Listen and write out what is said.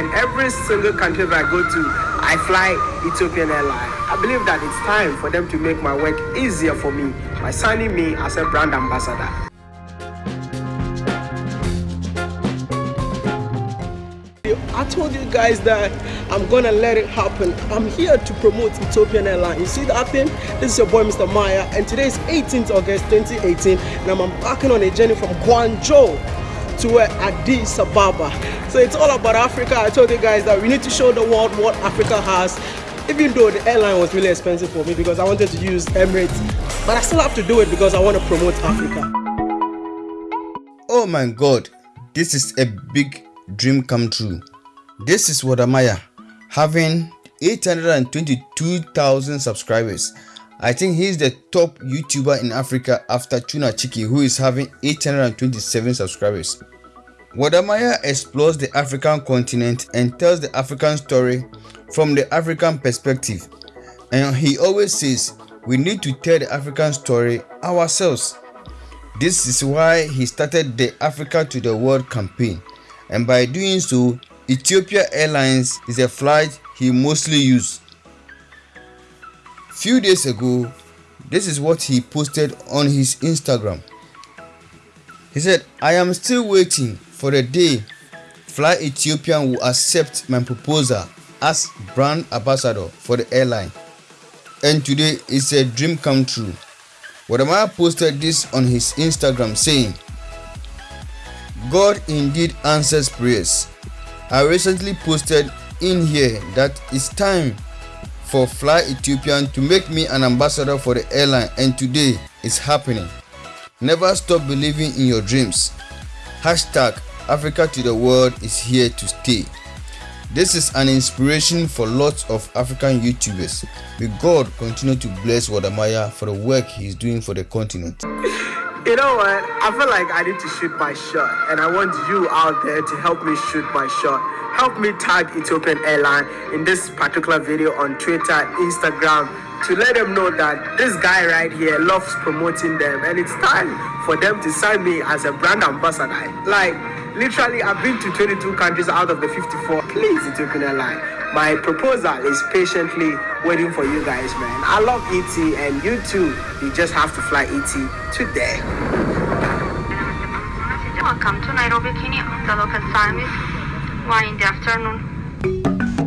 in every single country that I go to, I fly Ethiopian Airlines. I believe that it's time for them to make my work easier for me by signing me as a brand ambassador. I told you guys that I'm gonna let it happen. I'm here to promote Ethiopian Airlines. You see that thing? This is your boy Mr. Maya and today is 18th August 2018 and I'm embarking on a journey from Guangzhou to Addis Ababa. So it's all about Africa. I told you guys that we need to show the world what Africa has even though the airline was really expensive for me because I wanted to use Emirates but I still have to do it because I want to promote Africa. Oh my god, this is a big dream come true. This is Wode Maya having 822,000 subscribers. I think he's the top YouTuber in Africa after Tuna Chiki who is having 827 subscribers. Wode Maya explores the African continent and tells the African story from the African perspective. And he always says we need to tell the African story ourselves. This is why he started the Africa to the World campaign. And by doing so, Ethiopia Airlines is a flight he mostly uses. Few days ago, this is what he posted on his Instagram. He said, I am still waiting for the day Fly Ethiopian will accept my proposal as brand ambassador for the airline. And today is a dream come true. Wode Maya posted this on his Instagram saying, God indeed answers prayers. I recently posted in here that it's time for Fly Ethiopian to make me an ambassador for the airline and today it's happening. Never stop believing in your dreams. Hashtag Africa to the world is here to stay. This is an inspiration for lots of African YouTubers. May God continue to bless Wode Maya for the work he's doing for the continent. You know what? I feel like I need to shoot my shot, and I want you out there to help me shoot my shot. Help me tag Ethiopian Airline in this particular video on Twitter, Instagram, to let them know that this guy right here loves promoting them, and it's time for them to sign me as a brand ambassador. Like, literally, I've been to 22 countries out of the 54. Please, Ethiopian Airline. My proposal is patiently waiting for you guys, man. I love ET, and you too. You just have to fly ET today. Welcome to Nairobi, Kenya. The local time is 1 in the afternoon.